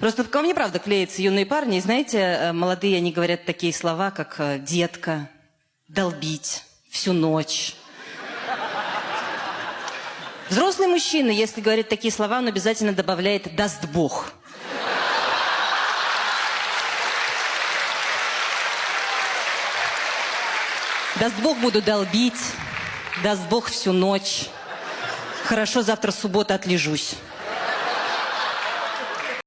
Просто ко мне, правда, клеятся юные парни. И знаете, э, молодые, они говорят такие слова, как э, «детка», «долбить», «всю ночь». Взрослый мужчина, если говорит такие слова, он обязательно добавляет «даст Бог». Даст Бог, буду долбить. Даст Бог всю ночь. Хорошо, завтра суббота отлежусь.